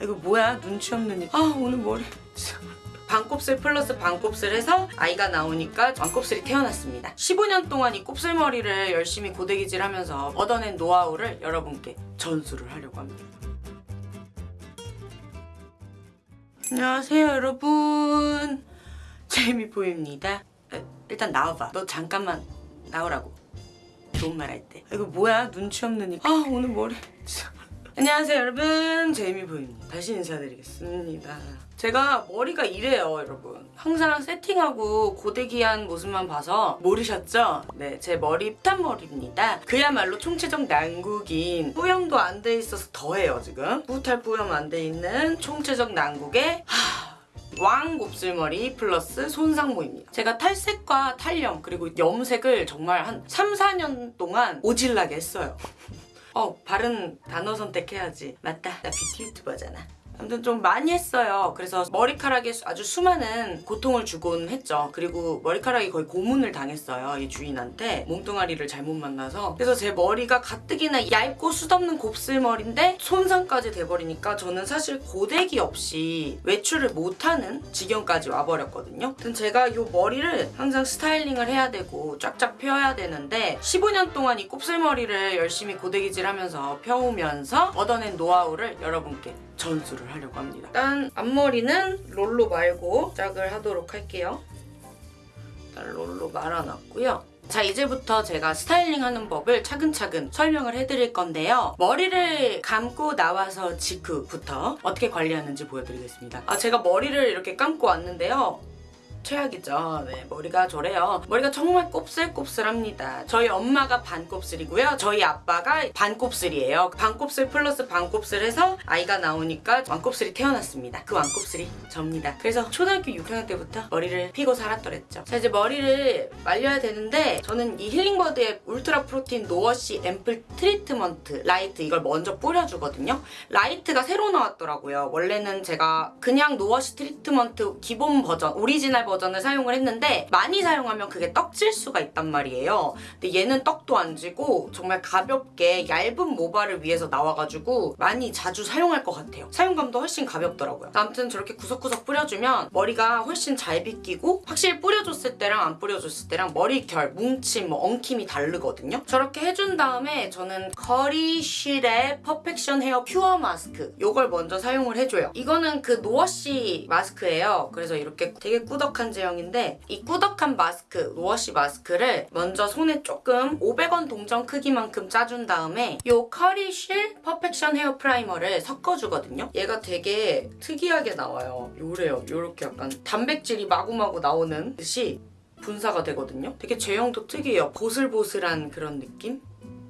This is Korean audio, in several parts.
이거 뭐야? 눈치 없는 일. 아 오늘 머리. 반곱슬 플러스 반곱슬 해서 아이가 나오니까 반곱슬이 태어났습니다. 15년 동안 이 곱슬머리를 열심히 고데기질 하면서 얻어낸 노하우를 여러분께 전수를 하려고 합니다. 안녕하세요 여러분. 제이미보입니다. 에, 일단 나와봐. 너 잠깐만 나오라고. 좋은 말 할 때. 이거 뭐야? 눈치 없는 일 아 오늘 머리 안녕하세요 여러분. 제이미보입니다. 다시 인사드리겠습니다. 제가 머리가 이래요 여러분. 항상 세팅하고 고데기한 모습만 봐서 모르셨죠? 네제 머리 푸탄머리입니다. 그야말로 총체적 난국인. 뿌염도 안 돼 있어서 더해요 지금. 뿌탈 뿌염 안 돼 있는 총체적 난국에 하... 왕 곱슬머리 플러스 손상모입니다. 제가 탈색과 탈염 그리고 염색을 정말 한 3, 4년 동안 오질나게 했어요. 어 바른 단어 선택해야지. 맞다 나 뷰티 유튜버잖아. 아무튼 좀 많이 했어요. 그래서 머리카락에 아주 수많은 고통을 주곤 했죠. 그리고 머리카락이 거의 고문을 당했어요. 이 주인한테 몸뚱아리를 잘못 만나서. 그래서 제 머리가 가뜩이나 얇고 수없는 곱슬머리인데 손상까지 돼버리니까 저는 사실 고데기 없이 외출을 못하는 지경까지 와버렸거든요. 아무튼 제가 이 머리를 항상 스타일링을 해야 되고 쫙쫙 펴야 되는데 15년 동안 이 곱슬머리를 열심히 고데기질 하면서 펴오면서 얻어낸 노하우를 여러분께 전수를 하려고 합니다. 일단 앞머리는 롤로 말고 시작을 하도록 할게요. 일단 롤로 말아놨고요. 자 이제부터 제가 스타일링하는 법을 차근차근 설명을 해드릴 건데요. 머리를 감고 나와서 직후부터 어떻게 관리하는지 보여드리겠습니다. 아 제가 머리를 이렇게 감고 왔는데요. 최악이죠. 네, 머리가 저래요. 머리가 정말 곱슬곱슬합니다. 저희 엄마가 반곱슬이고요. 저희 아빠가 반곱슬이에요. 반곱슬 플러스 반곱슬 해서 아이가 나오니까 왕곱슬이 태어났습니다. 그 왕곱슬이 접니다. 그래서 초등학교 6학년 때부터 머리를 피고 살았더랬죠. 자 이제 머리를 말려야 되는데 저는 이 힐링버드의 Ultra Protein No-Wash 앰플 트리트먼트 Light 이걸 먼저 뿌려주거든요. Light가 새로 나왔더라고요. 원래는 제가 그냥 no-wash 트리트먼트 기본 버전 오리지널 버전을 사용을 했는데 많이 사용하면 그게 떡질 수가 있단 말이에요. 근데 얘는 떡도 안 지고 정말 가볍게 얇은 모발을 위해서 나와가지고 많이 자주 사용할 것 같아요. 사용감도 훨씬 가볍더라고요. 아무튼 저렇게 구석구석 뿌려주면 머리가 훨씬 잘 빗기고 확실히 뿌려줬을 때랑 안 뿌려줬을 때랑 머리결, 뭉침, 뭐 엉킴이 다르거든요. 저렇게 해준 다음에 저는 커리쉴의 Perfection Hair Pure Mask 이걸 먼저 사용을 해줘요. 이거는 그 no-wash 마스크예요. 그래서 이렇게 되게 꾸덕한 꾸덕한 제형인데 이 꾸덕한 마스크, no-wash 마스크를 먼저 손에 조금 500원 동전 크기만큼 짜준 다음에 이 커리쉴 Perfection Hair Primer를 섞어주거든요. 얘가 되게 특이하게 나와요. 요래요. 요렇게 약간 단백질이 마구마구 나오는 듯이 분사가 되거든요. 되게 제형도 특이해요. 보슬보슬한 그런 느낌?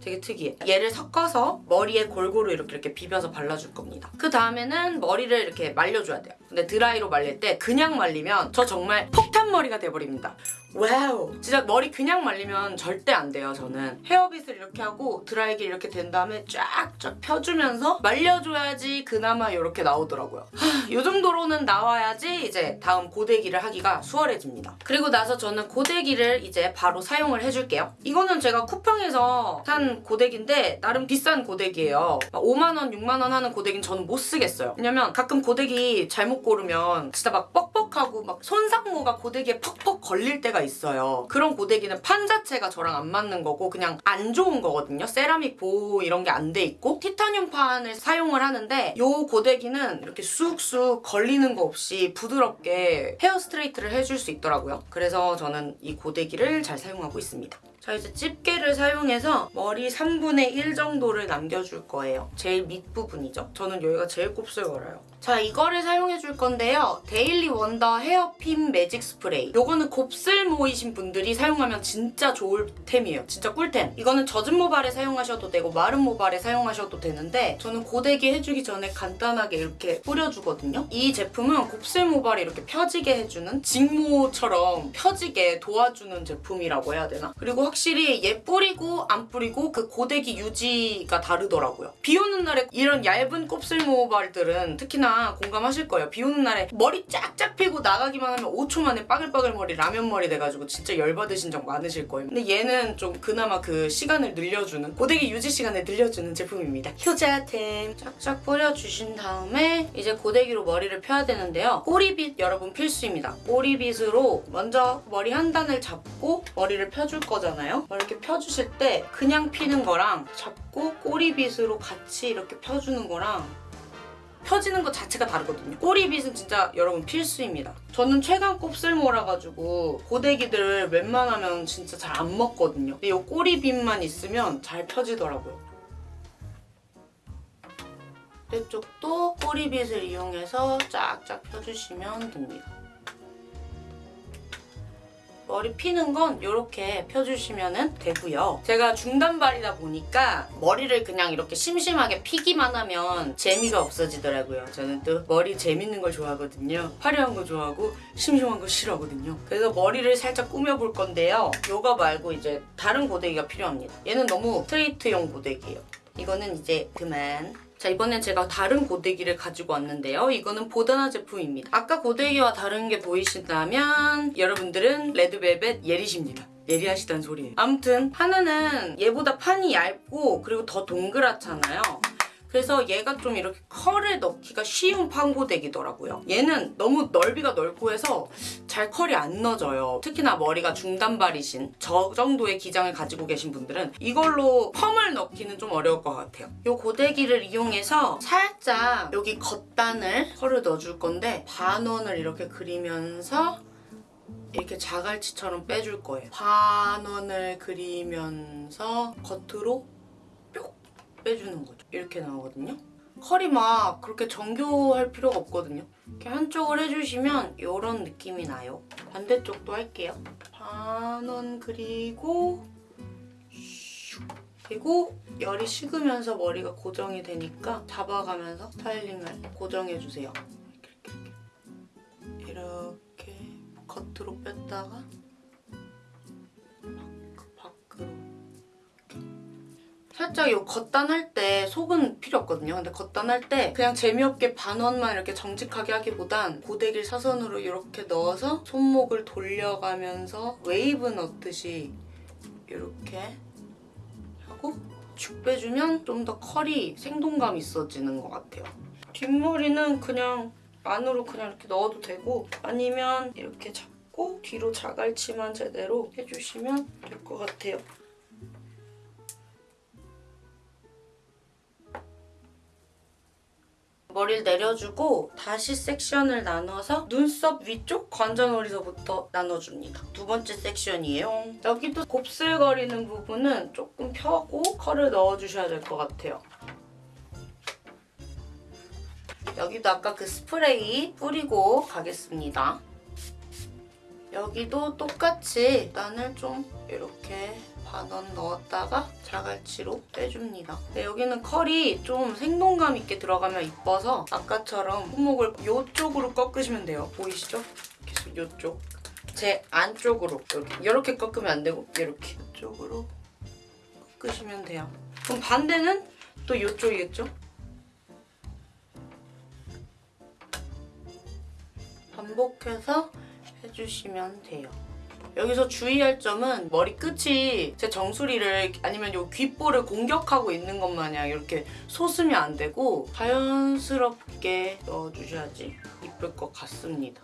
되게 특이해. 얘를 섞어서 머리에 골고루 이렇게 이렇게 비벼서 발라줄 겁니다. 그 다음에는 머리를 이렇게 말려줘야 돼요. 근데 드라이로 말릴 때 그냥 말리면 저 정말 폭탄 머리가 돼버립니다. Wow. 진짜 머리 그냥 말리면 절대 안 돼요 저는. 헤어빗을 이렇게 하고 드라이기 이렇게 된 다음에 쫙쫙 펴주면서 말려줘야지 그나마 이렇게 나오더라고요. 이 정도로는 나와야지 이제 다음 고데기를 하기가 수월해집니다. 그리고 나서 저는 고데기를 이제 바로 사용을 해줄게요. 이거는 제가 쿠팡에서 산 고데기인데 나름 비싼 고데기예요. 5만원 6만원 하는 고데기는 저는 못 쓰겠어요. 왜냐면 가끔 고데기 잘못 고르면 진짜 막 뻑뻑하고 막 손상모가 고데기에 퍽퍽 걸릴 때가 있어요. 그런 고데기는 판 자체가 저랑 안 맞는 거고 그냥 안 좋은 거거든요. 세라믹 보호 이런 게 안 돼 있고 티타늄 판을 사용을 하는데 이 고데기는 이렇게 쑥쑥 걸리는 거 없이 부드럽게 hair straight를 해줄 수 있더라고요. 그래서 저는 이 고데기를 잘 사용하고 있습니다. 자 이제 집게를 사용해서 머리 3분의 1 정도를 남겨줄 거예요. 제일 밑부분이죠. 저는 여기가 제일 곱슬거려요. 자 이거를 사용해줄 건데요. Daily Wonder 헤어핀 Magic Spray. 요거는 곱슬모이신 분들이 사용하면 진짜 좋을 템이에요. 진짜 꿀템. 이거는 젖은 모발에 사용하셔도 되고 마른 모발에 사용하셔도 되는데 저는 고데기 해주기 전에 간단하게 이렇게 뿌려주거든요. 이 제품은 곱슬 모발이 이렇게 펴지게 해주는 직모처럼 펴지게 도와주는 제품이라고 해야 되나? 그리고 확실히 얘 뿌리고 안 뿌리고 그 고데기 유지가 다르더라고요. 비 오는 날에 이런 얇은 곱슬 모발들은 특히나 공감하실 거예요. 비 오는 날에 머리 쫙쫙 피고 나가기만 하면 5초 만에 빠글빠글 머리 라면 머리 돼가지고 진짜 열받으신 적 많으실 거예요. 근데 얘는 좀 그나마 그 시간을 늘려주는 고데기 유지 시간을 늘려주는 제품입니다. 효자템 쫙쫙 뿌려주신 다음에 이제 고데기로 머리를 펴야 되는데요. 꼬리빗 여러분 필수입니다. 꼬리빗으로 먼저 머리 한 단을 잡고 머리를 펴줄 거잖아요. 이렇게 펴주실 때 그냥 피는 거랑 잡고 꼬리빗으로 같이 이렇게 펴주는 거랑 펴지는 것 자체가 다르거든요. 꼬리빗은 진짜 여러분 필수입니다. 저는 최강 곱슬모라 가지고 고데기들을 웬만하면 진짜 잘 안 먹거든요. 근데 이 꼬리빗만 있으면 잘 펴지더라고요. 이쪽도 꼬리빗을 이용해서 쫙쫙 펴주시면 됩니다. 머리 피는 건 이렇게 펴주시면 되고요. 제가 중단발이다 보니까 머리를 그냥 이렇게 심심하게 피기만 하면 재미가 없어지더라고요. 저는 또 머리 재밌는 걸 좋아하거든요. 화려한 거 좋아하고 심심한 거 싫어하거든요. 그래서 머리를 살짝 꾸며볼 건데요. 요거 말고 이제 다른 고데기가 필요합니다. 얘는 너무 스트레이트용 고데기예요. 이거는 이제 그만 자 이번엔 제가 다른 고데기를 가지고 왔는데요. 이거는 보다나 제품입니다. 아까 고데기와 다른 게 보이신다면 여러분들은 레드벨벳 예리십니다. 예리하시다는 소리예요. 아무튼 하나는 얘보다 판이 얇고 그리고 더 동그랗잖아요. 그래서 얘가 좀 이렇게 컬을 넣기가 쉬운 판고데기더라고요. 얘는 너무 넓이가 넓고 해서 잘 컬이 안 넣어져요. 특히나 머리가 중단발이신 저 정도의 기장을 가지고 계신 분들은 이걸로 펌을 넣기는 좀 어려울 것 같아요. 이 고데기를 이용해서 살짝 여기 겉단을 컬을 넣어줄 건데 반원을 이렇게 그리면서 이렇게 자갈치처럼 빼줄 거예요. 반원을 그리면서 겉으로 뿅 빼주는 거죠. 이렇게 나오거든요. 컬이 막 그렇게 정교할 필요가 없거든요. 이렇게 한쪽을 해주시면 이런 느낌이 나요. 반대쪽도 할게요. 반원 그리고 슉. 그리고 열이 식으면서 머리가 고정이 되니까 잡아가면서 스타일링을 고정해주세요. 이렇게, 이렇게, 이렇게 겉으로 뺐다가 살짝 이 겉단할 때 속은 필요 없거든요. 근데 겉단할 때 그냥 재미없게 반원만 이렇게 정직하게 하기보단 고데기를 사선으로 이렇게 넣어서 손목을 돌려가면서 웨이브 넣듯이 이렇게 하고 축 빼주면 좀 더 컬이 생동감 있어지는 것 같아요. 뒷머리는 그냥 안으로 그냥 이렇게 넣어도 되고 아니면 이렇게 잡고 뒤로 자갈치만 제대로 해주시면 될 것 같아요. 머리를 내려주고 다시 섹션을 나눠서 눈썹 위쪽 관자놀이서부터 나눠줍니다. 두 번째 섹션이에요. 여기도 곱슬거리는 부분은 조금 펴고 컬을 넣어주셔야 될 것 같아요. 여기도 아까 그 스프레이 뿌리고 가겠습니다. 여기도 똑같이 단을 좀 이렇게 반원 넣었다가 자갈치로 빼줍니다. 근데 여기는 컬이 좀 생동감 있게 들어가면 이뻐서 아까처럼 손목을 이쪽으로 꺾으시면 돼요. 보이시죠? 계속 이쪽. 제 안쪽으로 이렇게 이렇게 꺾으면 안 되고 이렇게 이쪽으로 꺾으시면 돼요. 그럼 반대는 또 이쪽이겠죠? 반복해서 해주시면 돼요. 여기서 주의할 점은 머리 끝이 제 정수리를 아니면 요 귓볼을 공격하고 있는 것 마냥 이렇게 솟으면 안 되고 자연스럽게 넣어주셔야지 이쁠 것 같습니다.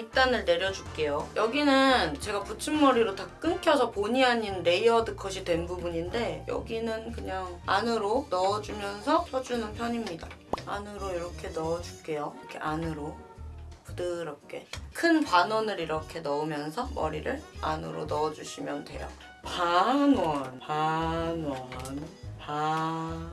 윗단을 내려줄게요. 여기는 제가 붙임머리로 다 끊겨서 본의 아닌 layered cut이 된 부분인데 여기는 그냥 안으로 넣어주면서 펴주는 편입니다. 안으로 이렇게 넣어줄게요. 이렇게 안으로 부드럽게 큰 반원을 이렇게 넣으면서 머리를 안으로 넣어주시면 돼요. 반원, 반원, 반원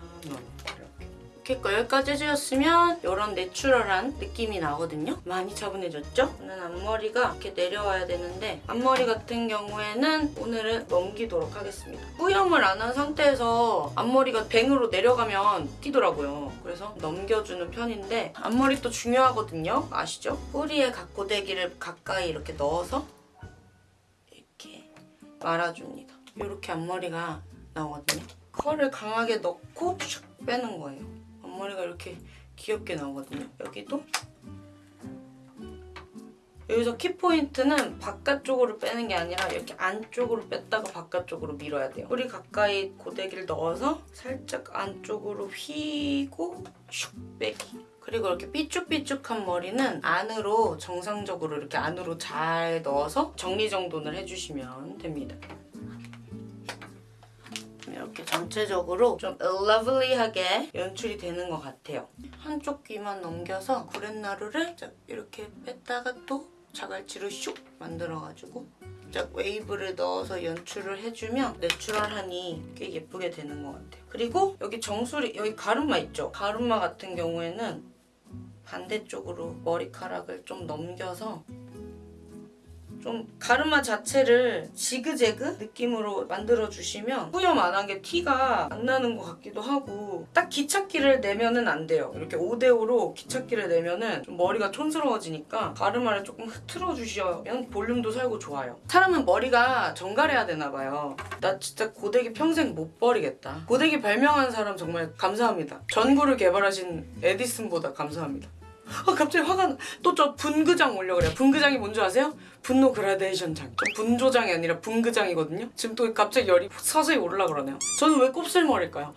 이렇게 여기까지 해주셨으면 이런 내추럴한 느낌이 나거든요. 많이 차분해졌죠? 저는 앞머리가 이렇게 내려와야 되는데 앞머리 같은 경우에는 오늘은 넘기도록 하겠습니다. 뿌염을 안 한 상태에서 앞머리가 bang으로 내려가면 튀더라고요. 그래서 넘겨주는 편인데 앞머리 또 중요하거든요. 아시죠? 뿌리에 각고데기를 가까이 이렇게 넣어서 이렇게 말아줍니다. 이렇게 앞머리가 나오거든요. 컬을 강하게 넣고 슉 빼는 거예요. 앞머리가 이렇게 귀엽게 나오거든요. 여기도 여기서 키포인트는 바깥쪽으로 빼는 게 아니라 이렇게 안쪽으로 뺐다가 바깥쪽으로 밀어야 돼요. 뿌리 가까이 고데기를 넣어서 살짝 안쪽으로 휘고 슉 빼기. 그리고 이렇게 삐쭉삐쭉한 머리는 안으로 정상적으로 이렇게 안으로 잘 넣어서 정리정돈을 해주시면 됩니다. 이렇게 전체적으로 좀 러블리하게 연출이 되는 것 같아요. 한쪽 귀만 넘겨서 구렛나루를 쫙 이렇게 뺐다가 또 자갈치로 슉 만들어가지고 쫙 웨이브를 넣어서 연출을 해주면 내추럴하니 꽤 예쁘게 되는 것 같아요. 그리고 여기 정수리, 여기 가르마 있죠? 가르마 같은 경우에는 반대쪽으로 머리카락을 좀 넘겨서 좀 가르마 자체를 지그재그 느낌으로 만들어주시면 뿌염 안한 게 티가 안 나는 것 같기도 하고 딱 기찻기를 내면은 안 돼요. 이렇게 5대5로 기찻기를 내면은 좀 머리가 촌스러워지니까 가르마를 조금 흐트러주시면 볼륨도 살고 좋아요. 사람은 머리가 정갈해야 되나 봐요. 나 진짜 고데기 평생 못 버리겠다. 고데기 발명한 사람 정말 감사합니다. 전구를 개발하신 에디슨보다 감사합니다. 아 갑자기 화가 나. 또 저 분그장 오려 그래요. 분그장이 뭔지 아세요? 분노 그라데이션 장. 저 분조장이 아니라 분그장이거든요. 지금 또 갑자기 열이 서서히 올라 그러네요. 저는 왜 곱슬머리일까요?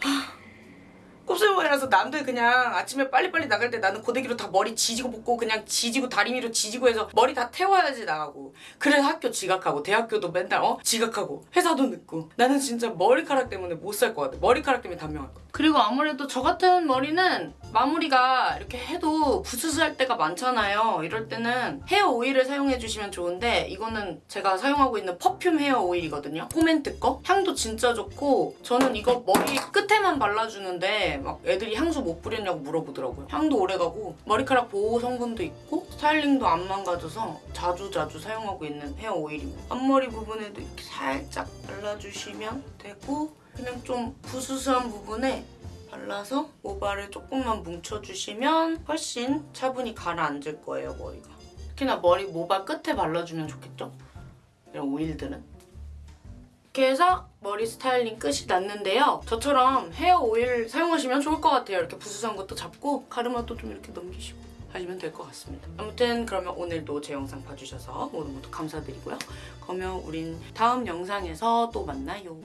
하, 곱슬머리라서 남들 그냥 아침에 빨리빨리 나갈 때 나는 고데기로 다 머리 지지고 볶고 그냥 지지고 다리미로 지지고 해서 머리 다 태워야지 나가고. 그래서 학교 지각하고 대학교도 맨날 어? 지각하고. 회사도 늦고. 나는 진짜 머리카락 때문에 못 살 것 같아. 머리카락 때문에 단명할 것 같아. 그리고 아무래도 저 같은 머리는 마무리가 이렇게 해도 부스스할 때가 많잖아요. 이럴 때는 헤어 오일을 사용해 주시면 좋은데 이거는 제가 사용하고 있는 perfume hair oil이거든요. 포멘트 거? 향도 진짜 좋고 저는 이거 머리 끝에만 발라주는데 막 애들이 향수 못 뿌렸냐고 물어보더라고요. 향도 오래가고 머리카락 보호 성분도 있고 스타일링도 안 망가져서 자주 자주 사용하고 있는 헤어 오일입니다. 앞머리 부분에도 이렇게 살짝 발라주시면 되고 그냥 좀 부스스한 부분에 발라서 모발을 조금만 뭉쳐주시면 훨씬 차분히 가라앉을 거예요 머리가. 특히나 머리 모발 끝에 발라주면 좋겠죠? 이런 오일들은 이렇게 해서 머리 스타일링 끝이 났는데요. 저처럼 헤어 오일 사용하시면 좋을 것 같아요. 이렇게 부스스한 것도 잡고 가르마도 좀 이렇게 넘기시고 하시면 될 것 같습니다. 아무튼 그러면 오늘도 제 영상 봐주셔서 모두 모두 감사드리고요. 그러면 우린 다음 영상에서 또 만나요